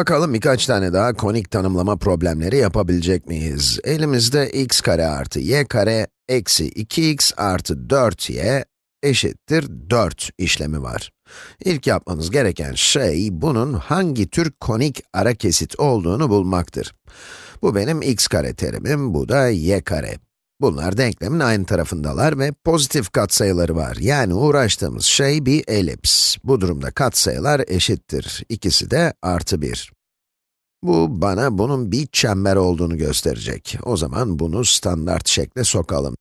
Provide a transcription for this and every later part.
Bakalım birkaç tane daha konik tanımlama problemleri yapabilecek miyiz? Elimizde x kare artı y kare eksi 2x artı 4y eşittir 4 işlemi var. İlk yapmanız gereken şey, bunun hangi tür konik ara kesit olduğunu bulmaktır. Bu benim x kare terimim, bu da y kare. Bunlar denklemin aynı tarafındalar ve pozitif katsayıları var. Yani uğraştığımız şey bir elips. Bu durumda katsayılar eşittir. İkisi de artı 1. Bu bana bunun bir çember olduğunu gösterecek. O zaman bunu standart şekle sokalım.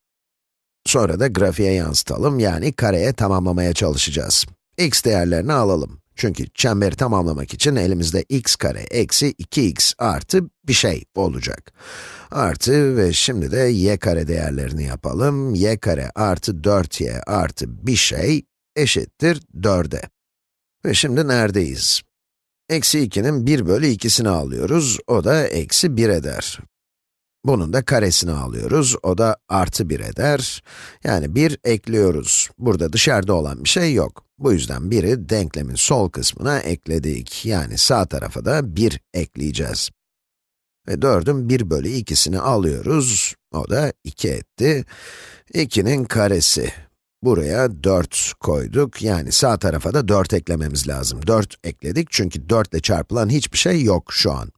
Sonra da grafiğe yansıtalım, yani kareye tamamlamaya çalışacağız. x değerlerini alalım. Çünkü çemberi tamamlamak için elimizde x kare eksi 2x artı bir şey olacak. Artı ve şimdi de y kare değerlerini yapalım. y kare artı 4y artı bir şey eşittir 4'e. Ve şimdi neredeyiz? Eksi 2'nin 1 bölü 2'sini alıyoruz, o da eksi 1 eder. Bunun da karesini alıyoruz, o da artı 1 eder. Yani 1 ekliyoruz. Burada dışarıda olan bir şey yok. Bu yüzden 1'i denklemin sol kısmına ekledik. Yani sağ tarafa da 1 ekleyeceğiz. Ve 4'ün 1 bölü 2'sini alıyoruz, o da 2 etti. 2'nin karesi. Buraya 4 koyduk, yani sağ tarafa da 4 eklememiz lazım. 4 ekledik çünkü 4 ile çarpılan hiçbir şey yok şu an.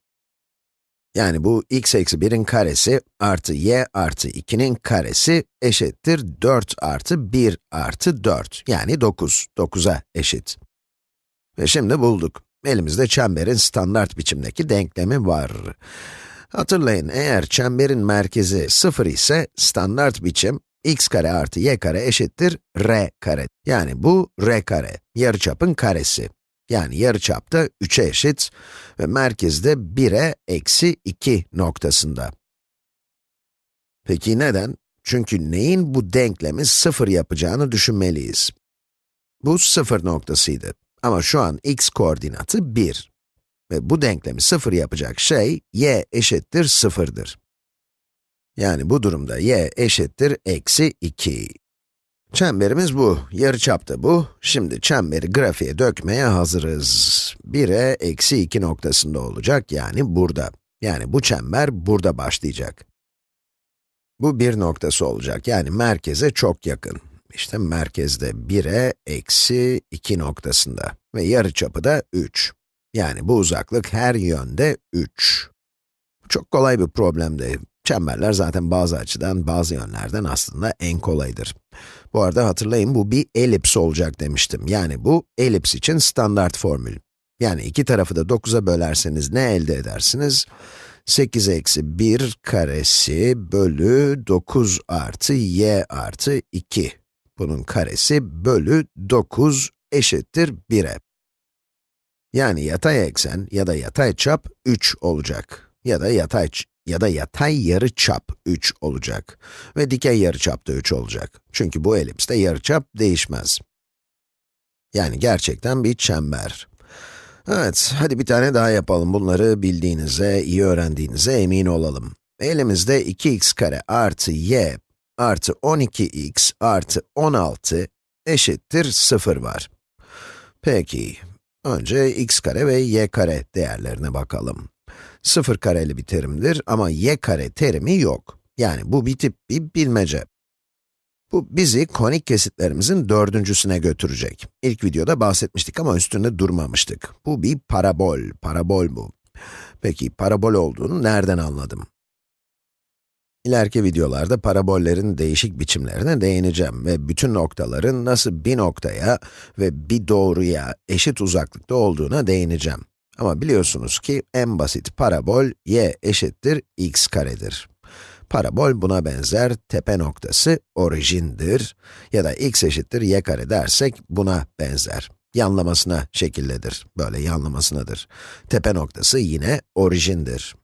Yani bu x eksi 1'in karesi artı y artı 2'nin karesi eşittir 4 artı 1 artı 4. Yani 9, 9'a eşit. Ve şimdi bulduk. Elimizde çemberin standart biçimdeki denklemi var. Hatırlayın, eğer çemberin merkezi 0 ise standart biçim x kare artı y kare eşittir r kare. Yani bu r kare, yarıçapın karesi. Yani yarıçap da 3'e eşit ve merkezde 1'e eksi 2 noktasında. Peki neden? Çünkü neyin bu denklemi 0 yapacağını düşünmeliyiz. Bu 0 noktasıydı. Ama şu an x koordinatı 1. Ve bu denklemi 0 yapacak şey, y eşittir 0'dır. Yani bu durumda y eşittir eksi 2. Çemberimiz bu, yarıçap da bu. Şimdi çemberi grafiğe dökmeye hazırız. 1'e eksi 2 noktasında olacak, yani burada. Yani bu çember burada başlayacak. Bu bir noktası olacak, yani merkeze çok yakın. İşte merkezde 1'e eksi 2 noktasında ve yarıçapı da 3. Yani bu uzaklık her yönde 3. Çok kolay bir problemdi. Çemberler zaten bazı açıdan, bazı yönlerden aslında en kolaydır. Bu arada hatırlayın, bu bir elips olacak demiştim. Yani bu, elips için standart formül. Yani iki tarafı da 9'a bölerseniz ne elde edersiniz? 8 eksi 1 karesi bölü 9 artı y artı 2. Bunun karesi bölü 9 eşittir 1'e. Yani yatay eksen ya da yatay çap 3 olacak. Ya da yatay ya da yatay yarıçap 3 olacak. Ve dikey yarıçap da 3 olacak. Çünkü bu elipste yarıçap değişmez. Yani gerçekten bir çember. Evet, hadi bir tane daha yapalım. Bunları bildiğinize, iyi öğrendiğinize emin olalım. Elimizde 2x kare artı y artı 12x artı 16 eşittir 0 var. Peki, önce x kare ve y kare değerlerine bakalım. 0 kareli bir terimdir ama y kare terimi yok. Yani bu bir tip bir bilmece. Bu bizi konik kesitlerimizin dördüncüsüne götürecek. İlk videoda bahsetmiştik ama üstünde durmamıştık. Bu bir parabol, parabol bu. Peki parabol olduğunu nereden anladım? İleriki videolarda parabollerin değişik biçimlerine değineceğim ve bütün noktaların nasıl bir noktaya ve bir doğruya eşit uzaklıkta olduğuna değineceğim. Ama biliyorsunuz ki en basit parabol y eşittir x karedir. Parabol buna benzer, tepe noktası orijindir ya da x eşittir y kare dersek buna benzer. Yanlamasına şekilledir, böyle yanlamasınadır. Tepe noktası yine orijindir.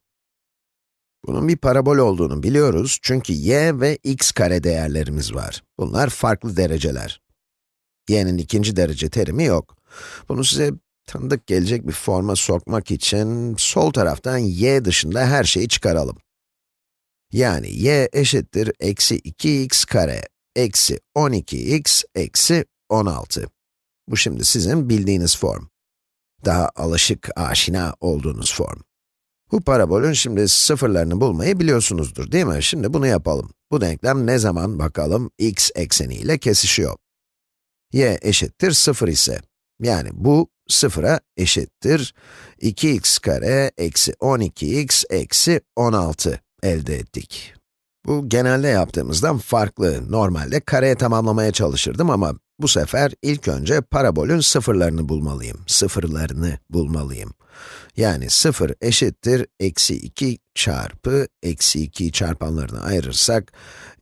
Bunun bir parabol olduğunu biliyoruz çünkü y ve x kare değerlerimiz var. Bunlar farklı dereceler. y'nin ikinci derece terimi yok. Bunu size tanıdık gelecek bir forma sokmak için sol taraftan y dışında her şeyi çıkaralım. Yani y eşittir eksi 2x kare eksi 12x eksi 16. Bu şimdi sizin bildiğiniz form. Daha alışık, aşina olduğunuz form. Bu parabolün şimdi sıfırlarını bulmayı biliyorsunuzdur değil mi? Şimdi bunu yapalım. Bu denklem ne zaman bakalım x ekseni ile kesişiyor? y eşittir 0 ise, yani bu sıfıra eşittir 2x kare eksi 12x eksi 16 elde ettik. Bu genelde yaptığımızdan farklı. Normalde kareye tamamlamaya çalışırdım ama bu sefer ilk önce parabolün sıfırlarını bulmalıyım. Sıfırlarını bulmalıyım. Yani 0 eşittir eksi 2 çarpı eksi 2 çarpanlarını ayırırsak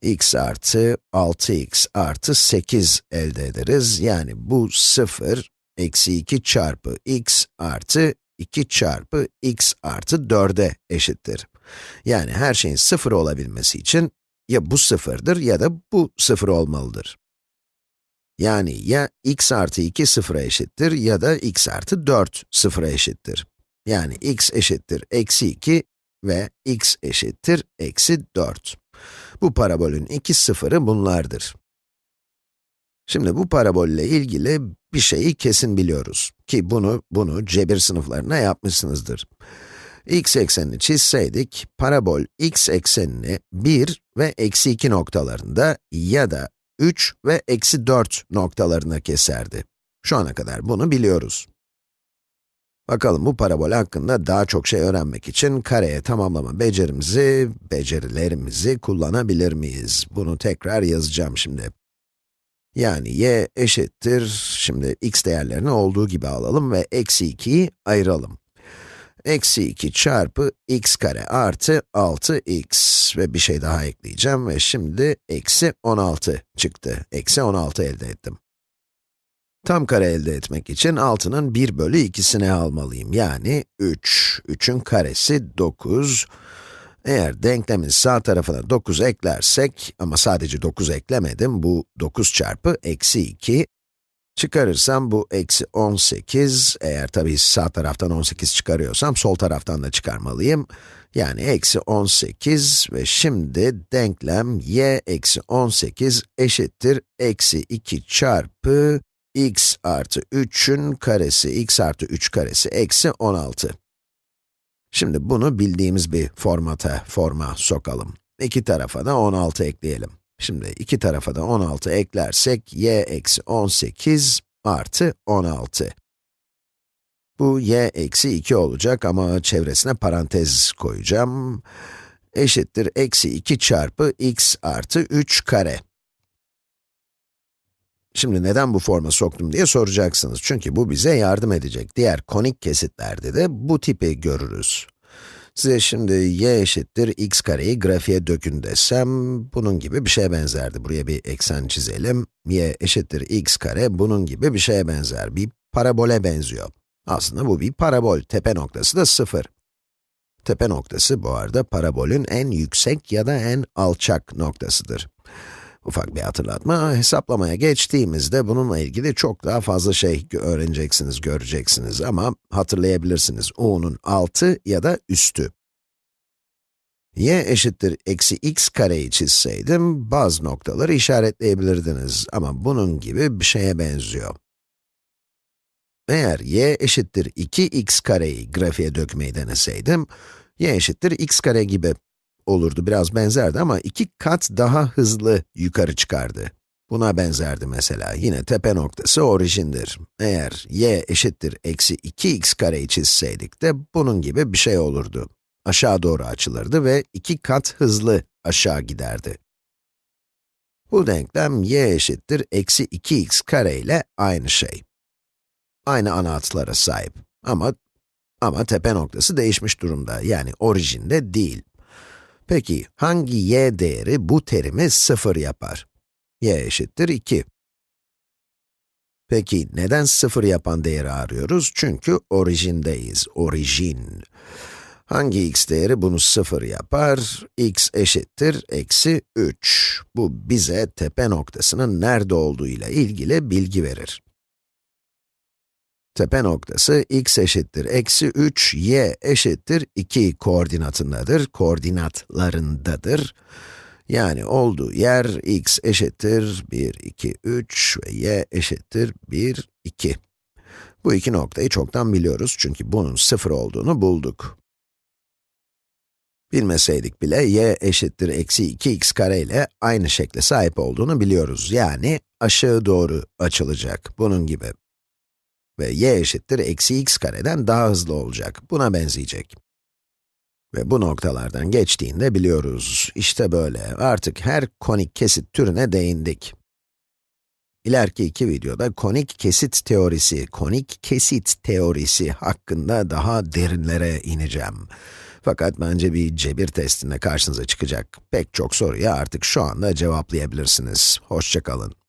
x artı 6x artı 8 elde ederiz. Yani bu 0 eksi 2 çarpı x artı 2 çarpı x artı 4'e eşittir. Yani her şeyin 0 olabilmesi için ya bu sıfırdır ya da bu sıfır olmalıdır. Yani ya x artı 2 sıfıra eşittir ya da x artı 4 sıfıra eşittir. Yani x eşittir eksi 2 ve x eşittir eksi 4. Bu parabolün iki sıfırı bunlardır. Şimdi bu parabolle ilgili bir şeyi kesin biliyoruz. Ki bunu, bunu cebir sınıflarına yapmışsınızdır. x eksenini çizseydik, parabol x eksenini 1 ve eksi 2 noktalarında ya da 3 ve eksi 4 noktalarına keserdi. Şu ana kadar bunu biliyoruz. Bakalım bu parabol hakkında daha çok şey öğrenmek için kareye tamamlama becerimizi, becerilerimizi kullanabilir miyiz? Bunu tekrar yazacağım şimdi. Yani y eşittir, şimdi x değerlerini olduğu gibi alalım ve eksi 2'yi ayıralım. Eksi 2 çarpı x kare artı 6x ve bir şey daha ekleyeceğim ve şimdi eksi 16 çıktı. Eksi 16 elde ettim. Tam kare elde etmek için 6'nın 1 bölü 2'sini almalıyım. Yani 3. 3'ün karesi 9. Eğer denklemin sağ tarafına 9 eklersek, ama sadece 9 eklemedim, bu 9 çarpı eksi 2. Çıkarırsam bu eksi 18, eğer tabii sağ taraftan 18 çıkarıyorsam, sol taraftan da çıkarmalıyım. Yani eksi 18 ve şimdi denklem y eksi 18 eşittir eksi 2 çarpı x artı 3'ün karesi, x artı 3 karesi eksi 16. Şimdi bunu bildiğimiz bir formata, forma sokalım. İki tarafa da 16 ekleyelim. Şimdi iki tarafa da 16 eklersek, y eksi 18 artı 16. Bu y eksi 2 olacak ama çevresine parantez koyacağım. Eşittir eksi 2 çarpı x artı 3 kare. Şimdi neden bu forma soktum diye soracaksınız. Çünkü bu bize yardım edecek. Diğer konik kesitlerde de bu tipi görürüz. Size şimdi y eşittir x kareyi grafiğe dökün desem, bunun gibi bir şeye benzerdi. Buraya bir eksen çizelim. y eşittir x kare, bunun gibi bir şeye benzer. Bir parabole benziyor. Aslında bu bir parabol, tepe noktası da 0. Tepe noktası bu arada parabolün en yüksek ya da en alçak noktasıdır. Ufak bir hatırlatma, hesaplamaya geçtiğimizde bununla ilgili çok daha fazla şey öğreneceksiniz, göreceksiniz ama hatırlayabilirsiniz. u'nun altı ya da üstü. y eşittir eksi x kareyi çizseydim, bazı noktaları işaretleyebilirdiniz ama bunun gibi bir şeye benziyor. Eğer y eşittir 2x kareyi grafiğe dökmeyi deneseydim, y eşittir x kare gibi olurdu, biraz benzerdi ama iki kat daha hızlı yukarı çıkardı. Buna benzerdi mesela. Yine tepe noktası orijindir. Eğer y eşittir eksi 2x kareyi çizseydik de bunun gibi bir şey olurdu. Aşağı doğru açılırdı ve iki kat hızlı aşağı giderdi. Bu denklem y eşittir eksi 2x kare ile aynı şey. Aynı ana hatlara sahip. Ama, ama tepe noktası değişmiş durumda, yani orijinde değil. Peki, hangi y değeri bu terimi 0 yapar? y eşittir 2. Peki, neden 0 yapan değeri arıyoruz? Çünkü orijindeyiz, orijin. Hangi x değeri bunu 0 yapar? x eşittir eksi 3. Bu bize tepe noktasının nerede olduğu ile ilgili bilgi verir. Tepe noktası x eşittir eksi 3, y eşittir 2 koordinatındadır, koordinatlarındadır. Yani olduğu yer x eşittir 1, 2, 3 ve y eşittir 1, 2. Bu iki noktayı çoktan biliyoruz çünkü bunun sıfır olduğunu bulduk. Bilmeseydik bile y eşittir eksi 2x kare ile aynı şekle sahip olduğunu biliyoruz. Yani aşağı doğru açılacak, bunun gibi. Ve y eşittir eksi x kareden daha hızlı olacak, buna benzeyecek. Ve bu noktalardan geçtiğinde biliyoruz. İşte böyle, artık her konik kesit türüne değindik. İleriki iki videoda konik kesit teorisi, konik kesit teorisi hakkında daha derinlere ineceğim. Fakat bence bir cebir testinde karşınıza çıkacak pek çok soruya artık şu anda cevaplayabilirsiniz. Hoşçakalın.